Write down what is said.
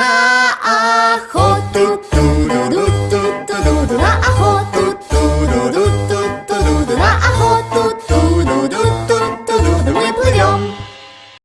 アホトゥトゥルアホ